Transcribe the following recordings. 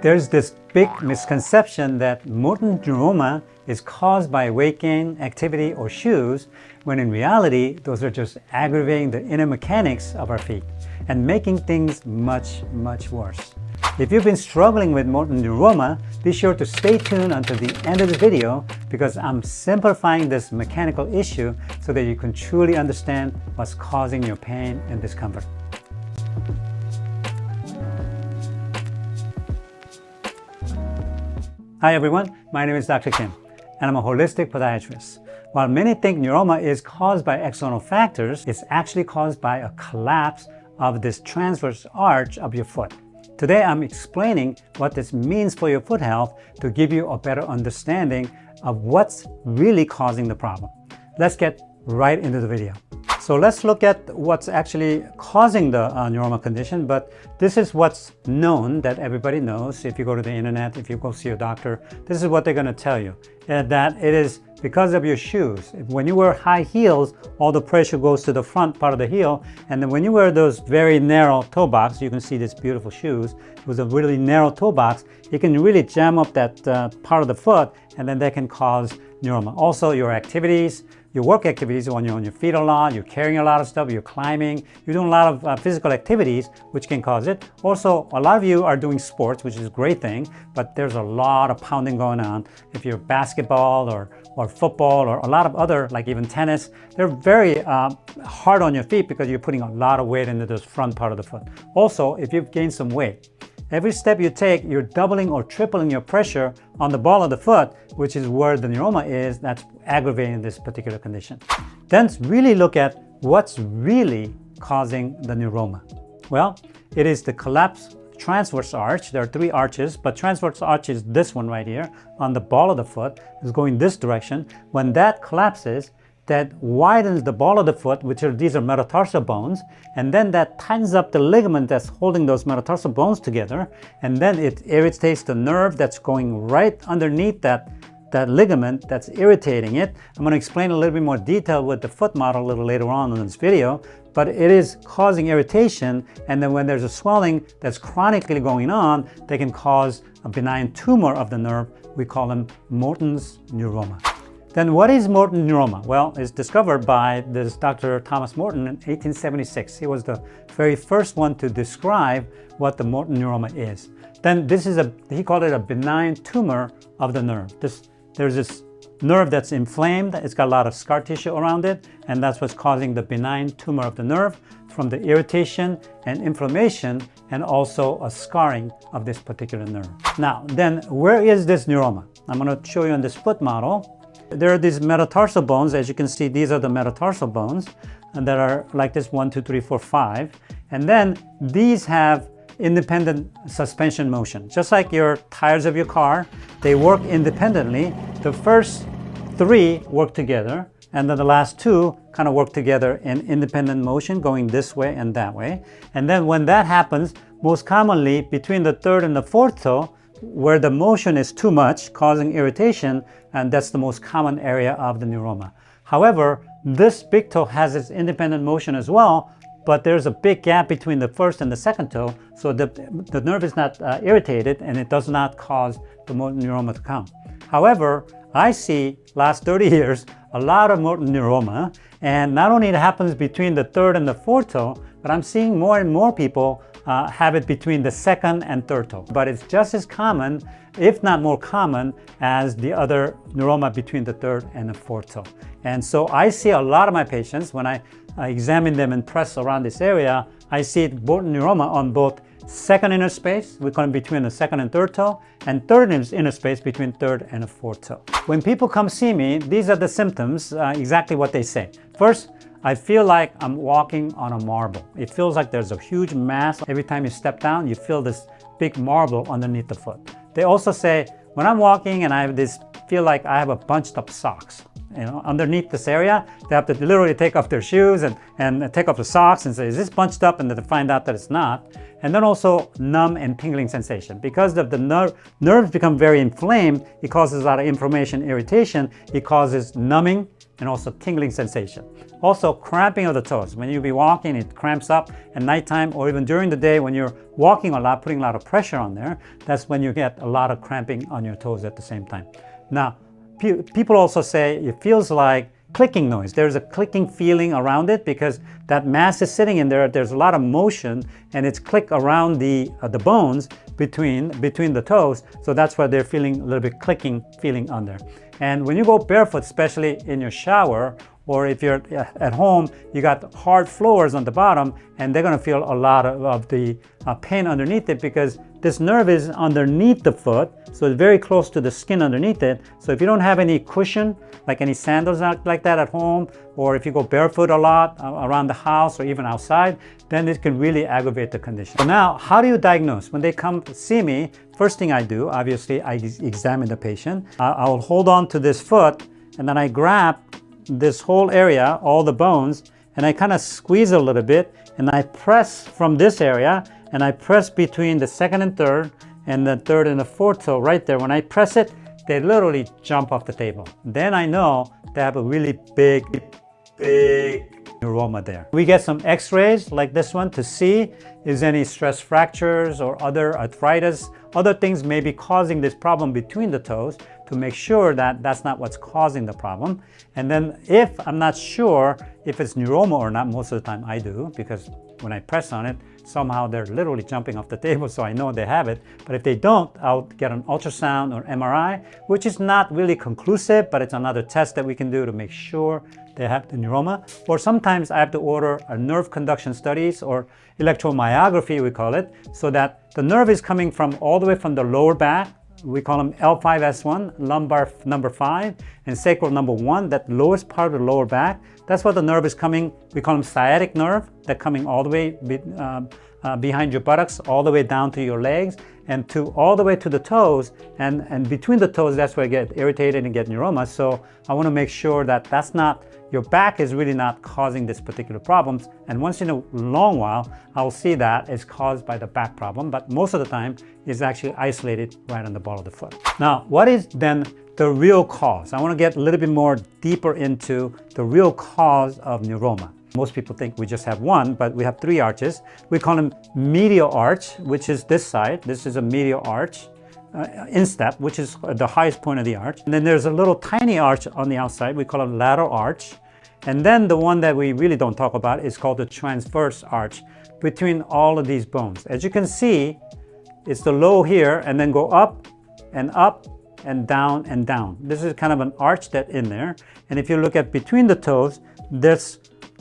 There's this big misconception that Morton neuroma is caused by gain, activity, or shoes, when in reality, those are just aggravating the inner mechanics of our feet and making things much, much worse. If you've been struggling with Morton neuroma, be sure to stay tuned until the end of the video because I'm simplifying this mechanical issue so that you can truly understand what's causing your pain and discomfort. Hi everyone, my name is Dr. Kim and I'm a holistic podiatrist. While many think neuroma is caused by external factors, it's actually caused by a collapse of this transverse arch of your foot. Today I'm explaining what this means for your foot health to give you a better understanding of what's really causing the problem. Let's get right into the video. So let's look at what's actually causing the uh, neuroma condition, but this is what's known that everybody knows. If you go to the internet, if you go see a doctor, this is what they're gonna tell you, uh, that it is because of your shoes. When you wear high heels, all the pressure goes to the front part of the heel, and then when you wear those very narrow toe box, you can see these beautiful shoes, with a really narrow toe box, it can really jam up that uh, part of the foot, and then that can cause neuroma. Also, your activities, your work activities when you're on your feet a lot, you're carrying a lot of stuff, you're climbing, you're doing a lot of uh, physical activities which can cause it. Also, a lot of you are doing sports, which is a great thing, but there's a lot of pounding going on. If you're basketball or, or football or a lot of other, like even tennis, they're very uh, hard on your feet because you're putting a lot of weight into this front part of the foot. Also, if you've gained some weight, Every step you take, you're doubling or tripling your pressure on the ball of the foot, which is where the neuroma is, that's aggravating this particular condition. Then really look at what's really causing the neuroma. Well, it is the collapse transverse arch. There are three arches, but transverse arch is this one right here on the ball of the foot is going this direction. When that collapses, that widens the ball of the foot, which are these are metatarsal bones, and then that tightens up the ligament that's holding those metatarsal bones together, and then it irritates the nerve that's going right underneath that that ligament that's irritating it. I'm going to explain a little bit more detail with the foot model a little later on in this video, but it is causing irritation and then when there's a swelling that's chronically going on, they can cause a benign tumor of the nerve. We call them Morton's neuroma. Then what is Morton neuroma? Well, it's discovered by this Dr. Thomas Morton in 1876. He was the very first one to describe what the Morton neuroma is. Then this is a, he called it a benign tumor of the nerve. This, there's this nerve that's inflamed, it's got a lot of scar tissue around it, and that's what's causing the benign tumor of the nerve from the irritation and inflammation and also a scarring of this particular nerve. Now, then where is this neuroma? I'm going to show you on this foot model. There are these metatarsal bones. As you can see, these are the metatarsal bones and that are like this one, two, three, four, five. And then these have independent suspension motion. Just like your tires of your car, they work independently. The first three work together and then the last two kind of work together in independent motion going this way and that way. And then when that happens, most commonly between the third and the fourth toe, where the motion is too much, causing irritation, and that's the most common area of the neuroma. However, this big toe has its independent motion as well, but there's a big gap between the first and the second toe, so the, the nerve is not uh, irritated and it does not cause the Morton neuroma to come. However, I see last 30 years a lot of Morton neuroma, and not only it happens between the third and the fourth toe, but I'm seeing more and more people uh, have it between the second and third toe. But it's just as common, if not more common, as the other neuroma between the third and the fourth toe. And so I see a lot of my patients, when I, I examine them and press around this area, I see both neuroma on both second interspace, we call it between the second and third toe, and third interspace between third and fourth toe. When people come see me, these are the symptoms, uh, exactly what they say. First, I feel like I'm walking on a marble. It feels like there's a huge mass. Every time you step down, you feel this big marble underneath the foot. They also say, when I'm walking and I have this, feel like I have a bunched up socks. You know, underneath this area, they have to literally take off their shoes and, and take off the socks and say, is this bunched up? And then to find out that it's not. And then also numb and tingling sensation. Because of the ner nerves become very inflamed, it causes a lot of inflammation, irritation. It causes numbing, and also tingling sensation. Also cramping of the toes. When you be walking, it cramps up at nighttime or even during the day when you're walking a lot, putting a lot of pressure on there, that's when you get a lot of cramping on your toes at the same time. Now, pe people also say it feels like clicking noise. There's a clicking feeling around it because that mass is sitting in there. There's a lot of motion and it's click around the, uh, the bones between, between the toes. So that's why they're feeling a little bit clicking feeling on there. And when you go barefoot, especially in your shower, or if you're uh, at home, you got hard floors on the bottom, and they're gonna feel a lot of, of the uh, pain underneath it because this nerve is underneath the foot, so it's very close to the skin underneath it. So if you don't have any cushion, like any sandals like that at home, or if you go barefoot a lot uh, around the house or even outside, then it can really aggravate the condition. Now, how do you diagnose? When they come see me, first thing I do, obviously, I examine the patient. I will hold on to this foot, and then I grab this whole area, all the bones, and I kind of squeeze a little bit, and I press from this area, and I press between the second and third and the third and the fourth toe right there. When I press it, they literally jump off the table. Then I know they have a really big, big neuroma there. We get some x-rays like this one to see is any stress fractures or other arthritis, other things may be causing this problem between the toes to make sure that that's not what's causing the problem. And then if I'm not sure if it's neuroma or not, most of the time I do because when I press on it, somehow they're literally jumping off the table so I know they have it. But if they don't, I'll get an ultrasound or MRI, which is not really conclusive, but it's another test that we can do to make sure they have the neuroma. Or sometimes I have to order a nerve conduction studies or electromyography, we call it, so that the nerve is coming from all the way from the lower back we call them L5S1, lumbar number 5, and sacral number 1, that lowest part of the lower back. That's where the nerve is coming, we call them sciatic nerve, that coming all the way be, uh, uh, behind your buttocks, all the way down to your legs, and to all the way to the toes. And, and between the toes, that's where I get irritated and get neuroma. So I want to make sure that that's not your back is really not causing this particular problems. And once in a long while, I'll see that it's caused by the back problem, but most of the time it's actually isolated right on the ball of the foot. Now, what is then the real cause? I want to get a little bit more deeper into the real cause of neuroma. Most people think we just have one, but we have three arches. We call them medial arch, which is this side. This is a medial arch. Uh, instep, which is the highest point of the arch. And then there's a little tiny arch on the outside. We call it lateral arch. And then the one that we really don't talk about is called the transverse arch between all of these bones. As you can see, it's the low here and then go up and up and down and down. This is kind of an arch that in there. And if you look at between the toes, there's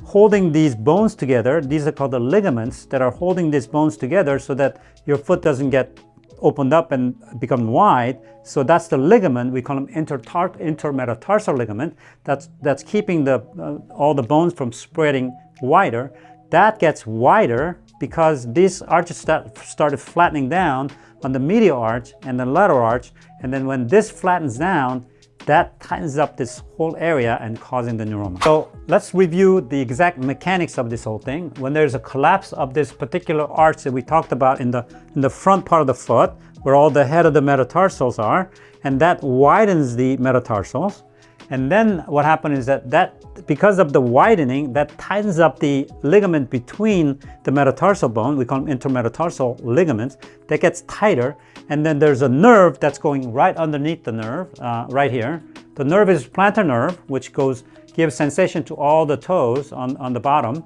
holding these bones together. These are called the ligaments that are holding these bones together so that your foot doesn't get opened up and become wide. So that's the ligament, we call them intermetatarsal ligament, that's, that's keeping the, uh, all the bones from spreading wider. That gets wider because these arches start, started flattening down on the medial arch and the lateral arch. And then when this flattens down, that tightens up this whole area and causing the neuroma. So let's review the exact mechanics of this whole thing. When there's a collapse of this particular arch that we talked about in the, in the front part of the foot, where all the head of the metatarsals are, and that widens the metatarsals. And then what happens is that, that because of the widening, that tightens up the ligament between the metatarsal bone, we call them intermetatarsal ligaments, that gets tighter. And then there's a nerve that's going right underneath the nerve, uh, right here. The nerve is plantar nerve, which goes gives sensation to all the toes on, on the bottom.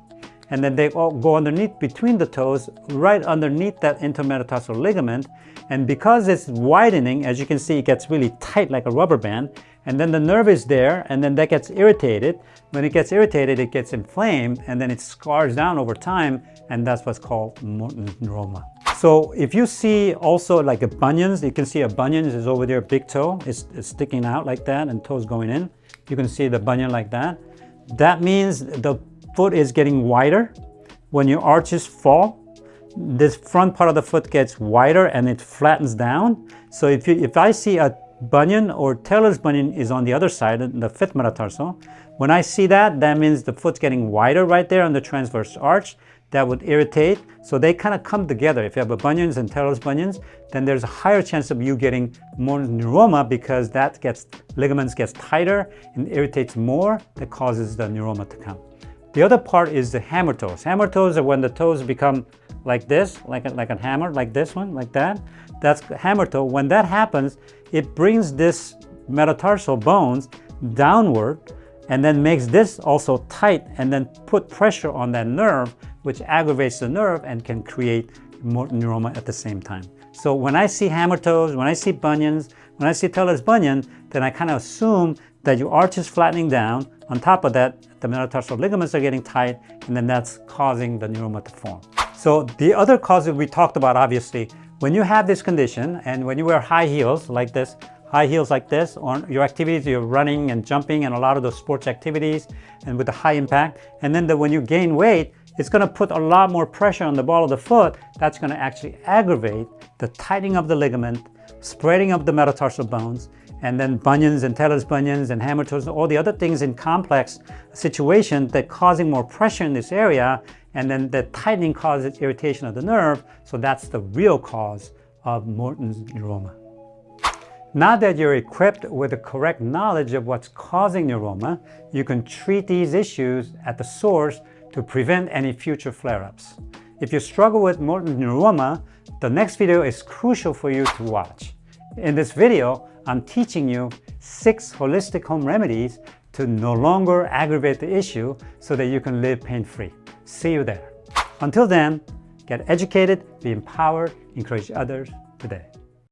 And then they all go underneath between the toes, right underneath that intermetatarsal ligament. And because it's widening, as you can see, it gets really tight like a rubber band. And then the nerve is there, and then that gets irritated. When it gets irritated, it gets inflamed, and then it scars down over time, and that's what's called neuroma. So if you see also like a bunions, you can see a bunions is over there, big toe, it's, it's sticking out like that, and toes going in. You can see the bunion like that. That means the foot is getting wider. When your arches fall, this front part of the foot gets wider and it flattens down. So if, you, if I see a bunion or tailor's bunion is on the other side, the fifth metatarsal, when I see that, that means the foot's getting wider right there on the transverse arch. That would irritate. So they kind of come together. If you have a bunions and tailor's bunions, then there's a higher chance of you getting more neuroma because that gets ligaments gets tighter and irritates more that causes the neuroma to come. The other part is the hammer toes. Hammer toes are when the toes become like this, like a, like a hammer, like this one, like that. That's hammer toe. When that happens, it brings this metatarsal bones downward and then makes this also tight and then put pressure on that nerve, which aggravates the nerve and can create more neuroma at the same time. So when I see hammer toes, when I see bunions, when I see tailor's bunion, then I kind of assume that your arch is flattening down. On top of that, the metatarsal ligaments are getting tight, and then that's causing the neuroma to form. So the other causes we talked about, obviously, when you have this condition and when you wear high heels like this, high heels like this, or your activities, you're running and jumping and a lot of those sports activities and with a high impact, and then the, when you gain weight, it's going to put a lot more pressure on the ball of the foot. That's going to actually aggravate the tightening of the ligament, spreading of the metatarsal bones, and then bunions and tailor's bunions and hammer toes, all the other things in complex situation that causing more pressure in this area, and then the tightening causes irritation of the nerve, so that's the real cause of Morton's neuroma. Now that you're equipped with the correct knowledge of what's causing neuroma, you can treat these issues at the source to prevent any future flare-ups. If you struggle with neuroma, the next video is crucial for you to watch. In this video, I'm teaching you six holistic home remedies to no longer aggravate the issue so that you can live pain-free. See you there. Until then, get educated, be empowered, encourage others today.